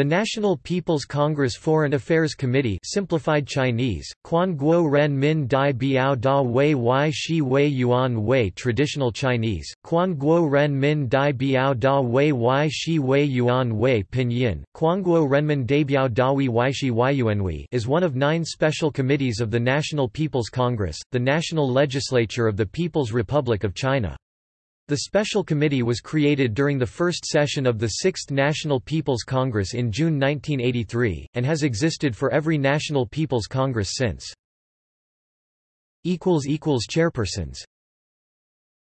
The National People's Congress Foreign Affairs Committee simplified Chinese, Quan Guo Ren Min Dai Biao Da Wei Wai Shi Wei Yuan Wei Traditional Chinese, Quan Guo Ren Min Dai Biao Da Wei Wai Shi Wei Yuan Wei Pinyin, Guo Renmin Daibiao Dawi Waishi Waiyuanwi is one of nine special committees of the National People's Congress, the national legislature of the People's Republic of China. The Special Committee was created during the first session of the Sixth National People's Congress in June 1983, and has existed for every National People's Congress since. Chairpersons